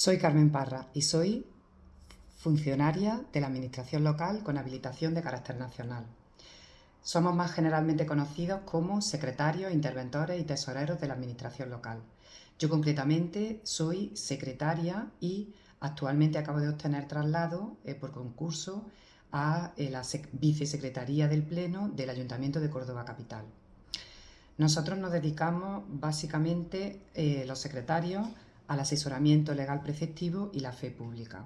Soy Carmen Parra y soy funcionaria de la Administración local con habilitación de carácter nacional. Somos más generalmente conocidos como secretarios, interventores y tesoreros de la Administración local. Yo concretamente soy secretaria y actualmente acabo de obtener traslado eh, por concurso a eh, la vicesecretaría del Pleno del Ayuntamiento de Córdoba Capital. Nosotros nos dedicamos básicamente, eh, los secretarios, al asesoramiento legal preceptivo y la fe pública.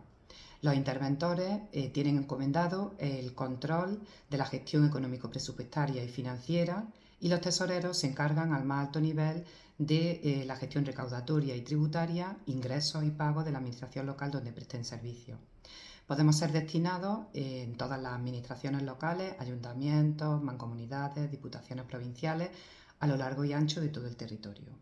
Los interventores eh, tienen encomendado el control de la gestión económico-presupuestaria y financiera y los tesoreros se encargan al más alto nivel de eh, la gestión recaudatoria y tributaria, ingresos y pagos de la administración local donde presten servicios. Podemos ser destinados en todas las administraciones locales, ayuntamientos, mancomunidades, diputaciones provinciales, a lo largo y ancho de todo el territorio.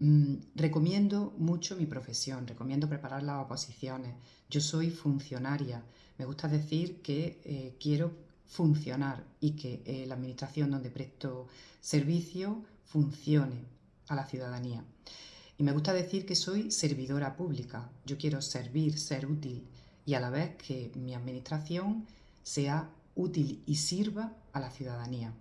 Mm, recomiendo mucho mi profesión, recomiendo preparar las oposiciones. Yo soy funcionaria, me gusta decir que eh, quiero funcionar y que eh, la administración donde presto servicio funcione a la ciudadanía. Y me gusta decir que soy servidora pública. Yo quiero servir, ser útil y a la vez que mi administración sea útil y sirva a la ciudadanía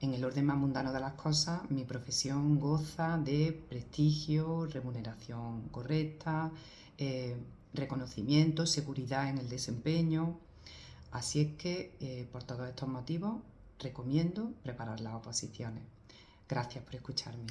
en el orden más mundano de las cosas, mi profesión goza de prestigio, remuneración correcta, eh, reconocimiento, seguridad en el desempeño. Así es que, eh, por todos estos motivos, recomiendo preparar las oposiciones. Gracias por escucharme.